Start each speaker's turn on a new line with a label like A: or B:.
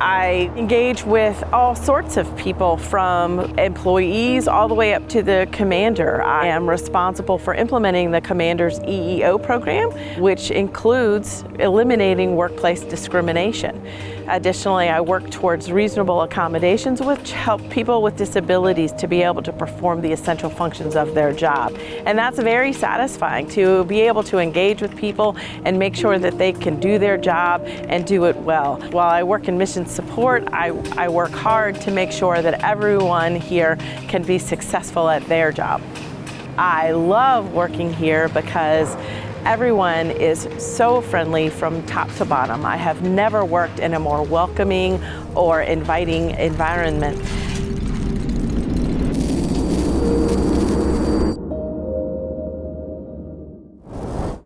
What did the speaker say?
A: I engage with all sorts of people from employees all the way up to the commander. I am responsible for implementing the commander's EEO program, which includes eliminating workplace discrimination. Additionally, I work towards reasonable accommodations which help people with disabilities to be able to perform the essential functions of their job. And that's very satisfying to be able to engage with people and make sure that they can do their job and do it well. While I work in mission support, I, I work hard to make sure that everyone here can be successful at their job. I love working here because Everyone is so friendly from top to bottom. I have never worked in a more welcoming or inviting environment.